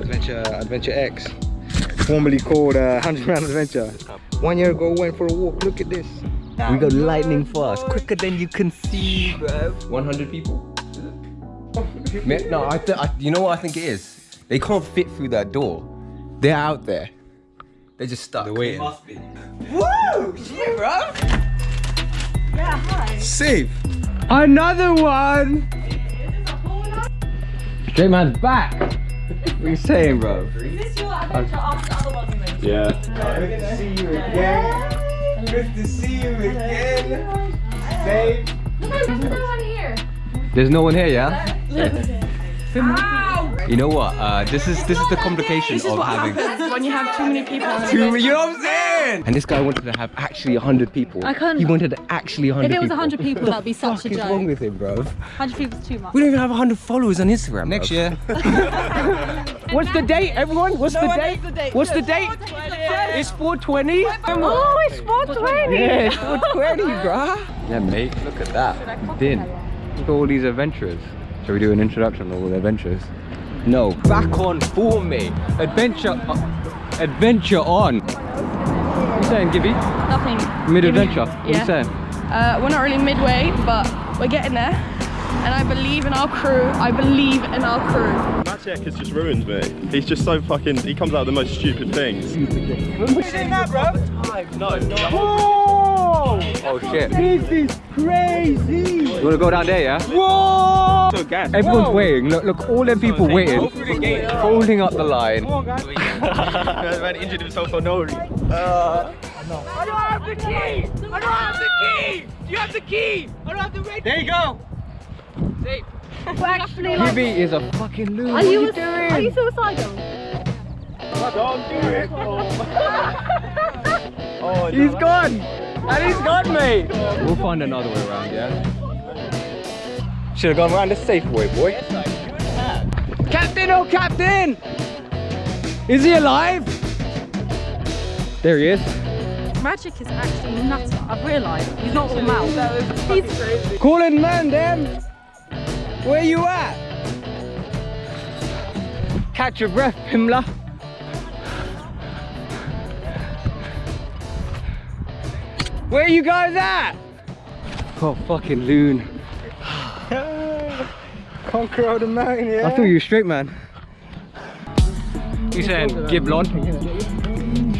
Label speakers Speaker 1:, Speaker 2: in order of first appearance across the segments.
Speaker 1: Adventure Adventure X, formerly called uh, 100 Round Adventure. One year ago, went for a walk. Look at this. We go lightning fast, quicker than you can see, bro.
Speaker 2: 100 people. No, I, th I you know what I think it is? They can't fit through that door. They're out there. They're just stuck.
Speaker 1: They're waiting.
Speaker 2: Woo! Shit, bro.
Speaker 3: Yeah, hi.
Speaker 2: Safe. Another one. Straight man's back. What are you saying, bro?
Speaker 3: Is this your adventure after the other one we went?
Speaker 2: Yeah. Good to see you again. Good to see you again. Safe.
Speaker 3: No, there's no one here.
Speaker 2: There's no one here, yeah? You know what? Uh, this is this is the complication
Speaker 4: This is
Speaker 2: of having
Speaker 4: when you have too many people on an
Speaker 2: two.
Speaker 4: event.
Speaker 2: You know what I'm saying? And this guy wanted to have actually hundred people.
Speaker 4: I couldn't-
Speaker 2: He wanted actually hundred.
Speaker 4: If it was
Speaker 2: people.
Speaker 4: 100 people, that'd be such a
Speaker 2: the What is wrong with him, bro?
Speaker 4: 100 people is too much.
Speaker 2: We don't even have hundred followers on Instagram.
Speaker 1: Next
Speaker 2: bruv.
Speaker 1: year.
Speaker 2: What's the date, everyone? What's the date? What's the date? It's 420.
Speaker 4: Oh, it's 420.
Speaker 2: Yeah, it's 420, bruh. Yeah, mate. Look at that. Din. Look at all these adventurers. Shall we do an introduction of all the adventures? No. Back on for me. Adventure. uh, adventure on. What you saying, Gibby?
Speaker 4: Nothing.
Speaker 2: Mid-adventure. What are
Speaker 4: you
Speaker 2: saying?
Speaker 4: Uh, we're not really midway, but we're getting there. And I believe in our crew. I believe in our crew.
Speaker 5: Maciek has just ruined me. He's just so fucking. He comes out with the most stupid things. We did not, bro. I know.
Speaker 2: Oh shit. This is crazy. You wanna go down there, yeah? Whoa!
Speaker 5: So gas.
Speaker 2: Everyone's waiting. Look, look, all them people waiting, holding up the line.
Speaker 5: Man injured himself for no reason.
Speaker 4: We're actually like,
Speaker 2: Gibby is a fucking loser.
Speaker 4: are you, are you suicidal?
Speaker 5: Don't do it. Oh,
Speaker 2: He's gone! And he's gone, mate! We'll find another way around, yeah? Should have gone around the safe way, boy. Captain, oh captain! Is he alive? There he is.
Speaker 4: Magic is actually nuts. I've realised. He's not all mouth. He's crazy.
Speaker 2: Calling man, damn! Where you at? Catch your breath, Pimla. Where you guys at? Oh, fucking loon.
Speaker 1: Conquer all the mountain, yeah.
Speaker 2: I thought you were straight, man. You saying Giblon?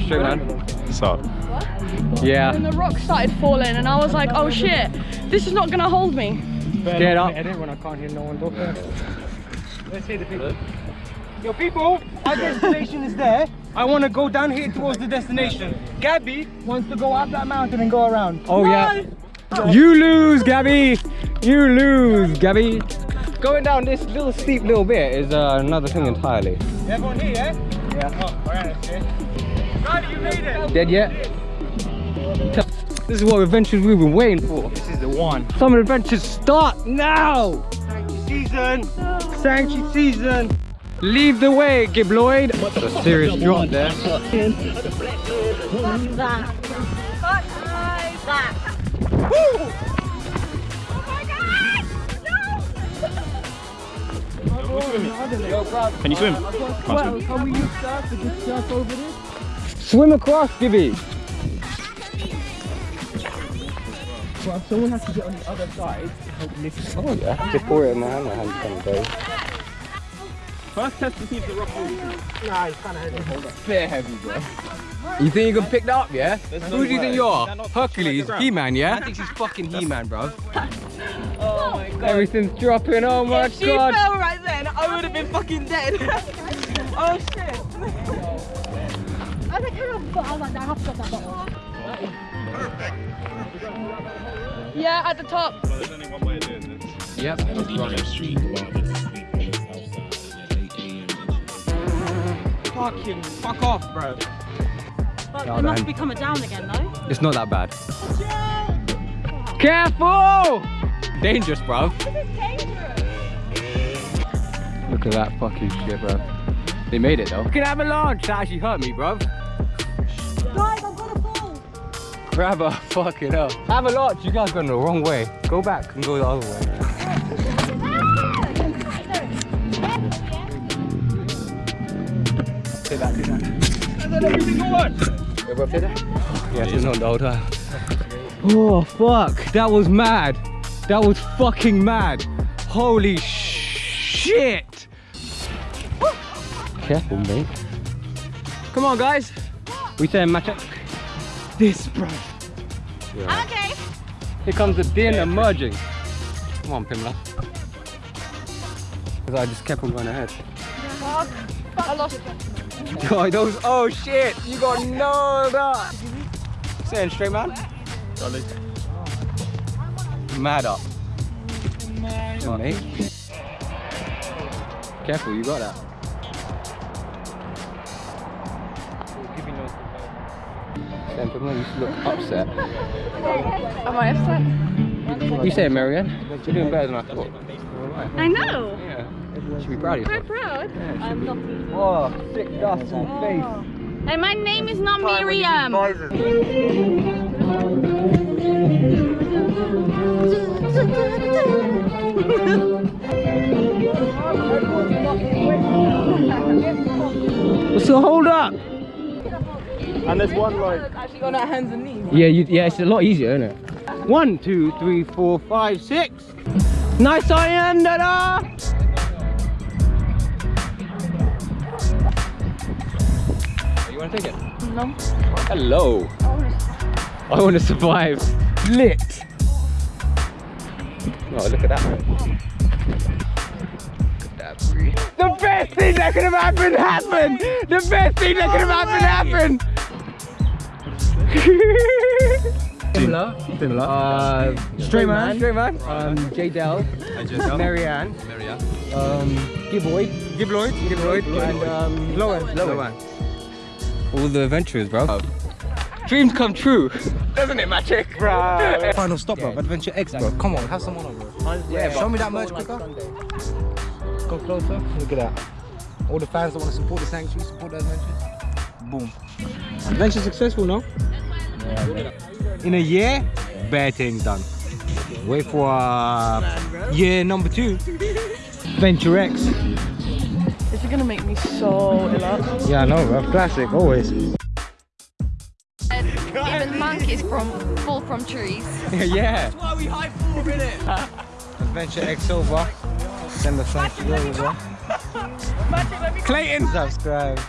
Speaker 2: Straight man.
Speaker 5: What's up?
Speaker 2: Yeah.
Speaker 4: And the rock started falling, and I was like, oh shit, this is not gonna hold me.
Speaker 2: Get up.
Speaker 1: Edit when I can't hear no one talking. Let's hear the people. Yo, people, our destination is there. I want to go down here towards the destination. Gabby wants to go up that mountain and go around.
Speaker 2: Oh yeah. You lose, Gabby. You lose, Gabby. Going down this little steep little bit is uh, another thing entirely.
Speaker 1: Everyone here, yeah? Yeah. Oh, alright, okay. Gabby, you made it.
Speaker 2: Dead yet? This is what adventures we've been waiting for.
Speaker 1: This is the one.
Speaker 2: Some adventures start now.
Speaker 1: Season. Sanctuary season.
Speaker 2: Leave the way, Gibloid. A serious drop there.
Speaker 5: Can you swim? Can't swim.
Speaker 2: Swim across, Gibby.
Speaker 1: Well, Someone has to get on the other side to help lift
Speaker 2: Oh yeah. Just pour it in my hand. My hand's kind of dirty.
Speaker 5: First test to see if the rock will.
Speaker 1: Nah, it's kind of heavy.
Speaker 2: Fair heavy, bro. You think you can pick that up, yeah? Who do you think you are? Hercules, He-Man, yeah? I think she's fucking He-Man, bro.
Speaker 4: Oh my god.
Speaker 2: Everything's dropping, oh my
Speaker 4: If she
Speaker 2: god.
Speaker 4: Fell right then, I would have been fucking dead. oh shit.
Speaker 3: I think I forgot. I was like, I have to get that bottle.
Speaker 4: Yeah, at the top.
Speaker 5: There's only one way of doing this.
Speaker 2: Yep, just run it.
Speaker 1: Fucking fuck off, bro.
Speaker 3: But
Speaker 2: Oh,
Speaker 3: it must be coming down again, though.
Speaker 2: It's not that bad. Careful! Dangerous, bro. Look at that fucking shit, bro. They made it though. Look at avalanche. That actually hurt me, bro.
Speaker 3: Guys, I'm gonna fall.
Speaker 2: Grab her, fucking hell. Avalanche, you guys going the wrong way. Go back and go the other way.
Speaker 1: every single one.
Speaker 2: Yeah, it's not the whole time. Oh fuck, that was mad. That was fucking mad. Holy shit. Careful, mate. Come on, guys. We saying match up. This, bro.
Speaker 4: I'm okay.
Speaker 2: Here comes the din emerging. Come on, Pimla. Because I just kept on going ahead.
Speaker 4: I lost.
Speaker 2: Oh, those, oh shit, you got nailed up. Saying straight man?
Speaker 5: Charlie.
Speaker 2: Mad up. Come on, mate. Careful, you got that. Saying Pimla, you look upset.
Speaker 4: Am I upset?
Speaker 2: You say it, Marianne. You're doing better than I thought.
Speaker 4: I know.
Speaker 2: Yeah. You should be proud of
Speaker 4: Very
Speaker 2: yourself.
Speaker 4: proud. I'm not.
Speaker 2: Oh, sick dust on oh. face.
Speaker 4: Hey, my name is not Miriam.
Speaker 5: And there's one like
Speaker 4: Actually on our hands and knees.
Speaker 2: Yeah, you, yeah, it's a lot easier, isn't it? One, two, three, four, five, six. Nice iron, da You want to take it?
Speaker 4: No.
Speaker 2: Hello. I want to survive. Lit. Oh, look at that. Look at that. The best thing that could have happened happened. The best thing that could have happened happened. Similar. Similar. Uh, straight man. Straight man. Um, J Dell. Marianne.
Speaker 5: Marianne.
Speaker 2: Um, Giboid. Gibloid. Gibloid. And um, Lowen. Lowen. All the adventures, bro. Dreams come true. Doesn't it, Magic? Bro.
Speaker 1: Final stop, bro. Adventure X, bro. Come on, have some on, bro.
Speaker 2: Yeah,
Speaker 1: Show me that merch quicker. Go closer. Look at that. All the fans that want to support the sanctuary, support the adventure. Boom. Adventure successful, no? In a year, bad things done. Wait for uh, year number two. Venture X.
Speaker 4: This is gonna make me so ill up.
Speaker 1: Yeah, I know, bro. Classic, always.
Speaker 3: Even monkeys from fall from trees.
Speaker 2: yeah.
Speaker 1: that's why Adventure X over. Send the thanks to over.
Speaker 2: Clayton.
Speaker 1: Subscribe.